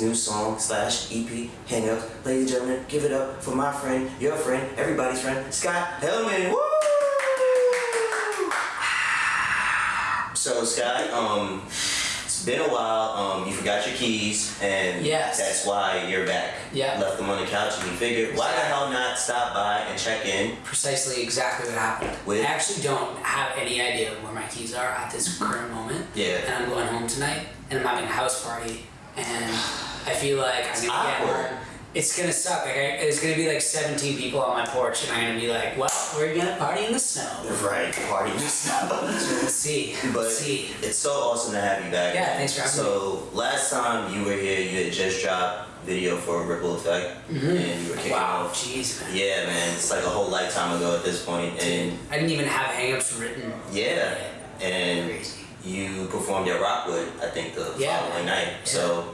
his new song slash EP, Hang Up. Ladies and gentlemen, give it up for my friend, your friend, everybody's friend, Scott Helman. Woo! So Scott, um, it's been a while. Um, you forgot your keys, and Yes. that's why you're back. Yeah. Left them on the couch, and you figured, why the hell not stop by and check in? Precisely exactly what happened. With- I actually don't have any idea where my keys are at this current moment. Yeah. And I'm going home tonight, and I'm having a house party, and I feel like I'm gonna get awkward. home. It's gonna suck. Like, I, it's gonna be like 17 people on my porch, and I'm gonna be like, "Well, we're gonna party in the snow." Right, party just now. We'll see. But We'll see. it's so awesome to have you back. Yeah, thanks for having me. So last time you were here, you had just dropped video for Ripple Effect, mm-hmm. and you were kicking. Wow, off. jeez, man. Yeah, man, it's like a whole lifetime ago at this point, and I didn't even have hangups written. yeah, and Crazy. you performed at Rockwood, I think the Yeah, following night. So,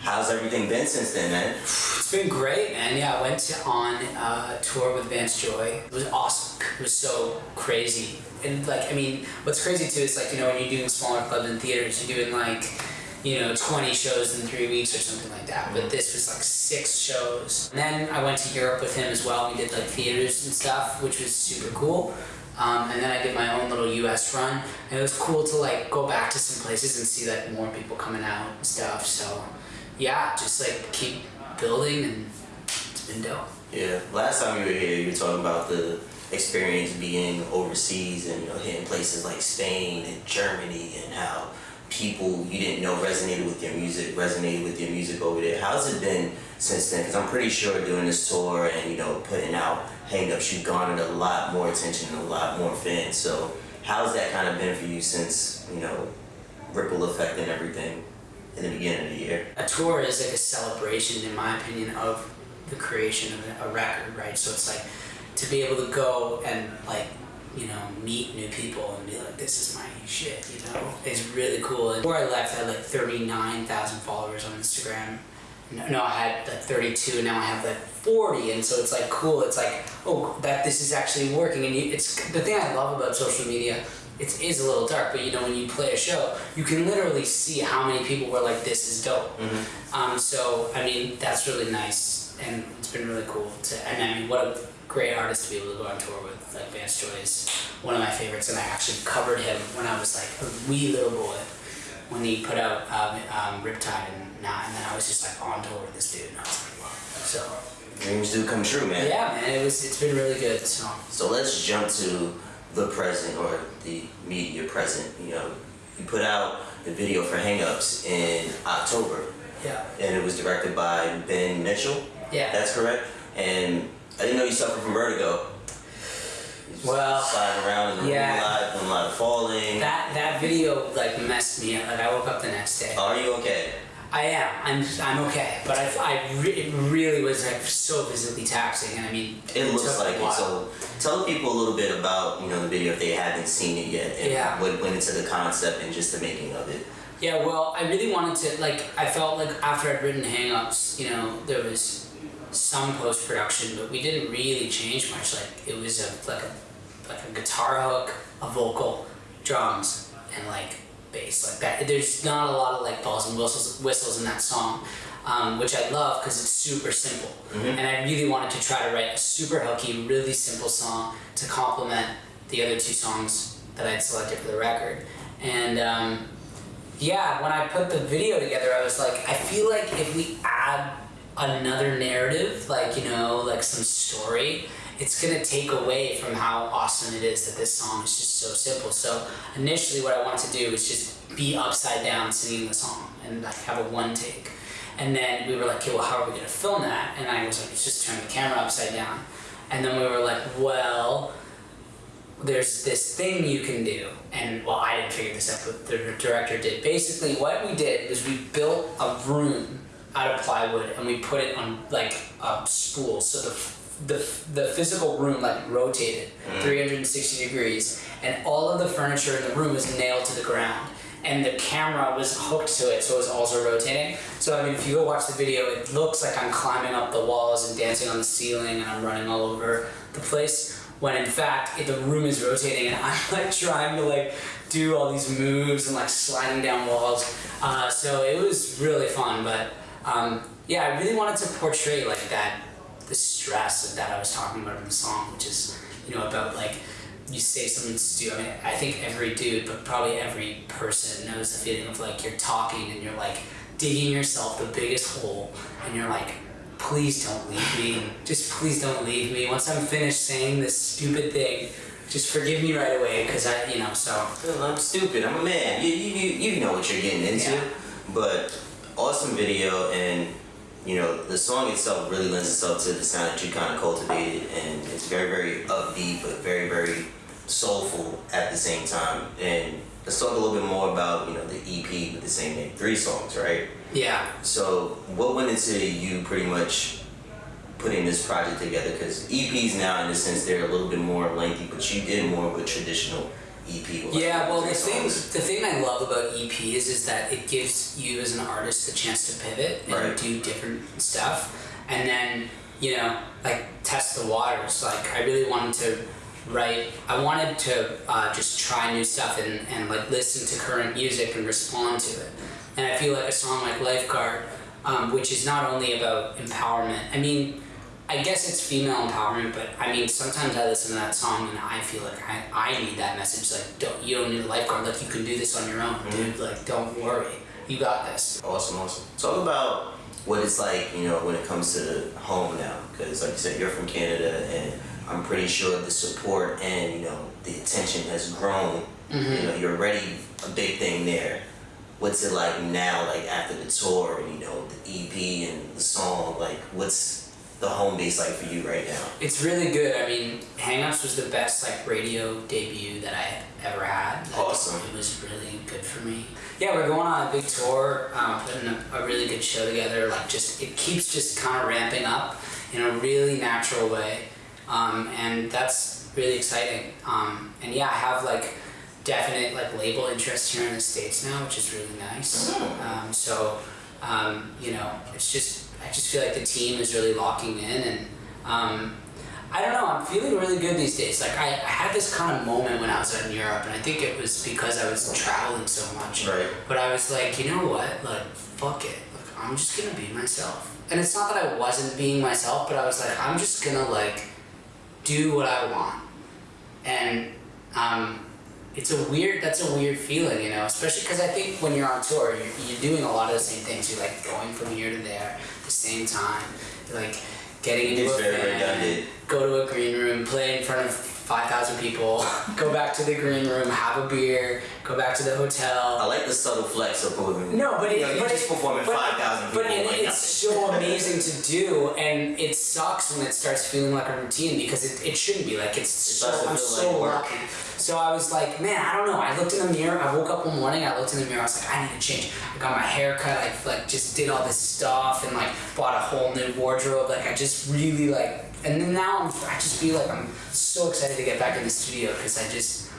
how's everything been since then, man? It's been great, man. Yeah, I went on uh, tour with Vance Joy. It was awesome. It was so crazy. And like, I mean, what's crazy too is like, you know, when you're doing smaller clubs and theaters, you're doing like, you know, 20 shows in three weeks or something like that. But this was like six shows. And then I went to Europe with him as well. We did like theaters and stuff, which was super cool. Um, and then I did my own little U.S. run, and it was cool to like go back to some places and see like more people coming out and stuff. So, yeah, just like keep building, and it's been dope. Yeah, last time you were here, you were talking about the experience being overseas and you know hitting places like Spain and Germany and how people you didn't know resonated with your music resonated with your music over there. How's it been since then? Because I'm pretty sure doing this tour and you know putting out Hangups, you've garnered a lot more attention and a lot more fans. So how's that kind of been for you since you know ripple effect and everything in the beginning of the year? A tour is like a celebration, in my opinion, of the creation of a record, right? So it's like to be able to go and like you know meet new people and be like, this is my shit, you know, it's really cool. And before I left, I had like thirty nine thousand followers on Instagram. No, I had like 32, and now I have like 40, and so it's like cool. It's like, oh, that this is actually working, and you, it's the thing I love about social media. It is a little dark, but you know when you play a show, you can literally see how many people were like, "This is dope." Um, so I mean, that's really nice, and it's been really cool to. And I mean, what a great artist to be able to go on tour with. Like Vance Joy is one of my favorites, and I actually covered him when I was like a wee little boy when he put out um, um, Riptide and now, and then I was just like on tour with this dude, and I was like, wow. So Dreams do come true, man. yeah, man, it was. It's been really good. So So let's jump to the present or the media present. You know, you put out the video for Hangups in October, yeah, and it was directed by Ben Mitchell. yeah. That's correct. And I didn't know you suffered from vertigo. Well, sliding around in the yeah. room a lot, doing a lot of falling. that that video like messed me up. Like I woke up the next day. Are you okay? I am. I'm. I'm okay. But I. I re- it really was like so physically taxing, and I mean, It looks like it. So tell people a little bit about you know the video if they haven't seen it yet, and Yeah. what went into the concept and just the making of it. Yeah, well, I really wanted to like. I felt like after I'd written Hangups, you know, there was some post production, but we didn't really change much. Like it was a like a like a guitar hook, a vocal, drums, and like bass like that. There's not a lot of like balls and whistles whistles in that song. Um, which I love because it's super simple, and I really wanted to try to write a super hooky, really simple song to complement the other two songs that I'd selected for the record. And um, yeah, when I put the video together, I was like, I feel like if we add another narrative, like, you know, like some story, it's gonna take away from how awesome it is that this song is just so simple. So initially, what I wanted to do was just be upside down singing the song and like have a one take. And then we were like, okay, well, how are we gonna film that? And I was like, just turn the camera upside down. And then we were like, well, there's this thing you can do and well i didn't figure this out but the director did basically what we did was we built a room out of plywood and we put it on like a spool so the the, the physical room like rotated 360 degrees and all of the furniture in the room was nailed to the ground and the camera was hooked to it so it was also rotating so i mean if you go watch the video it looks like i'm climbing up the walls and dancing on the ceiling and i'm running all over the place when in fact it, the room is rotating and I'm like trying to like do all these moves and like sliding down walls. Uh, so it was really fun, but um, yeah, I really wanted to portray like that, the stress of that I was talking about in the song, which is you know about like you say something stupid. I mean, I think every dude, but probably every person knows the feeling of like you're talking and you're like digging yourself the biggest hole, and you're like, please don't leave me. Just please don't leave me. Once I'm finished saying this stupid thing, just forgive me right away, because I, you know, so. I'm stupid. I'm a man. You, you, you you know what you're getting into. Yeah. But awesome video and you know the song itself really lends itself to the sound that you kind of cultivated and it's very very upbeat but very very soulful at the same time. And let's talk a little bit more about you know the EP with the same name, three songs, right? Yeah. So what went into you pretty much putting this project together? Because EPs now, in a sense, they're a little bit more lengthy, but you did more of a traditional EP. with, Yeah, well, the thing the thing I love about EPs is that it gives you as an artist the chance to pivot and Right. do different stuff, and then you know, like test the waters. Like I really wanted to write. I wanted to uh, just try new stuff and and like listen to current music and respond to it. And I feel like a song like Lifeguard, um, which is not only about empowerment. I mean. I guess it's female empowerment, but I mean, sometimes I listen to that song and I feel like I, I need that message. Like, don't you don't need a lifeguard. Like, you can do this on your own, dude. Mm-hmm. Like, don't worry, you got this. Awesome, awesome. Talk about what it's like, you know, when it comes to home now. Because, like you said, you're from Canada, and I'm pretty sure the support and you know the attention has grown. Mm-hmm. You know, you're already a big thing there. What's it like now, like after the tour, and you know, the EP and the song? Like, what's the home base like for you right now? It's really good. I mean, Hangups was the best like radio debut that I ever had. Like, Awesome. It was really good for me. Yeah, we're going on a big tour, um, putting a, a really good show together. Like, just it keeps just kind of ramping up in a really natural way, um, and that's really exciting. Um, and yeah, I have like definite like label interest here in the states now, which is really nice. Um, so um, you know, it's just I just feel like the team is really locking in, and um, I don't know. I'm feeling really good these days. Like I, I had this kind of moment when I was out in Europe, and I think it was because I was traveling so much. Right. But I was like, you know what? Like fuck it. Like I'm just gonna be myself. And it's not that I wasn't being myself, but I was like, I'm just gonna like do what I want. And um, it's a weird that's a weird feeling you know especially because i think when you're on tour you're, you're doing a lot of the same things you're like going from here to there same time like getting into It's a redundant. go to a green room play in front of 5000 people go back to the green room have a beer go back to the hotel I like the subtle flex of moving. no, but it, you know, but just performing five thousand people. But it, like it's so amazing to do, and it sucks when it starts feeling like a routine because it, it shouldn't be like it's so. I'm feel so work. lucky. So I was like, man, I don't know. I looked in the mirror. I woke up one morning. I looked in the mirror. I was like, I need to change. I got my hair cut. I like just did all this stuff and like bought a whole new wardrobe. Like I just really like, and then now I'm. I just feel like I'm so excited to get back in the studio because I just.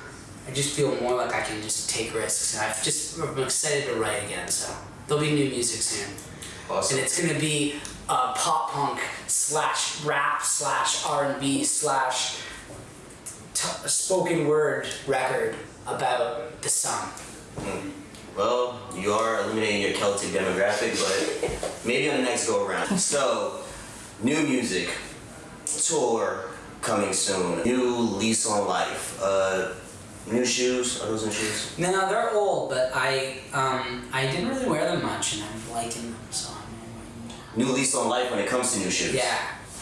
I just feel more like I can just take risks, and I've just I'm excited to write again. So there'll be new music soon, awesome. and it's gonna be uh, pop punk slash rap slash R and B slash spoken word record about the sun. Well, you are eliminating your Celtic demographic, but maybe on the next go around. So, new music, tour coming soon, new lease on life, uh, new shoes. Are those new shoes? No, they're old, but I um, I didn't really wear them much, and I'm liking them, so I'm. New lease on life when it comes to new shoes. Yeah.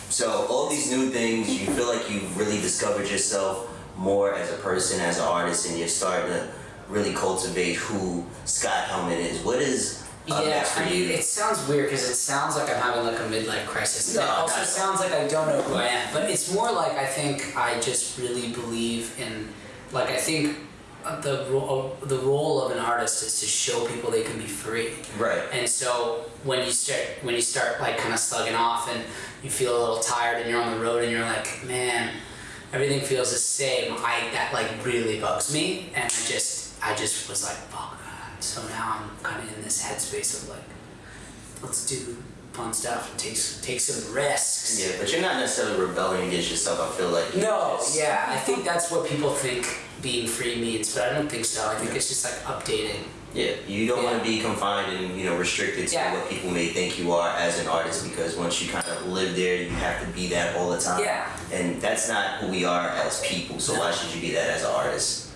So all these new things, you feel like you've really discovered yourself more as a person, as an artist, and you're starting to really cultivate who Scott Helman is. What is Yeah, next for I mean, you? it sounds weird because it sounds like I'm having like a midlife crisis. No, it also sounds like I don't know who I am, but it's more like I think I just really believe in, like I think uh, the ro- the role of an artist is to show people they can be free. Right. And so when you start when you start like kind of slugging off and you feel a little tired and you're on the road and you're like, man, everything feels the same. I that like really bugs me, and I just I just was like, fuck. So now I'm kind of in this headspace of like, let's do fun stuff. And take take some risks. Yeah, but you're not necessarily rebelling against yourself. I feel like. No, It's- yeah, I think that's what people think being free means, but I don't think so. I think it's just like updating. Yeah, you don't want to be confined and you know restricted to Yeah. what people may think you are as an artist because once you kind of live there, you have to be that all the time. Yeah. And that's not who we are as people. So No. why should you be that as an artist?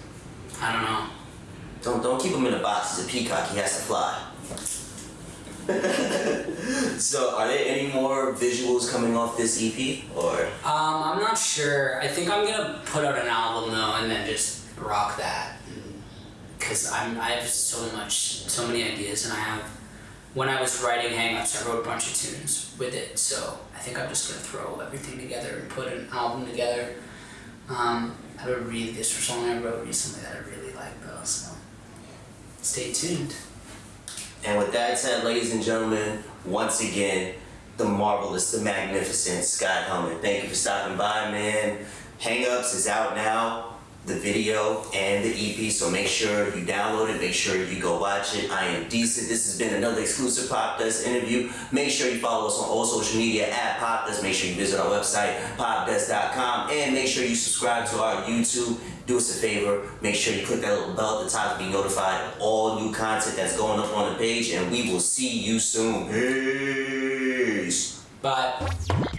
I don't know. Don't don't keep him in a box. He's a peacock. He has to fly. so, are there any more visuals coming off this EP or? Um, I'm not sure. I think I'm gonna put out an album though, and then just rock that, because I'm I have so much, so many ideas, and I have. When I was writing Hangups, I wrote a bunch of tunes with it, so I think I'm just gonna throw everything together and put an album together. Um, I have a really this was song I wrote recently that I really like though, so stay tuned. And with that said, ladies and gentlemen, once again, the marvelous, the magnificent Scott Helman. Thank you for stopping by, man. Hangups is out now, the video and the EP, so make sure you download it, make sure you go watch it. I am decent. This has been another exclusive Popdust interview. Make sure you follow us on all social media at Popdust. Make sure you visit our website, popdust.com, and make sure you subscribe to our YouTube. Do us a favor, make sure you click that little bell at the top to be notified of all new content that's going up on the page, and we will see you soon. Peace. Bye.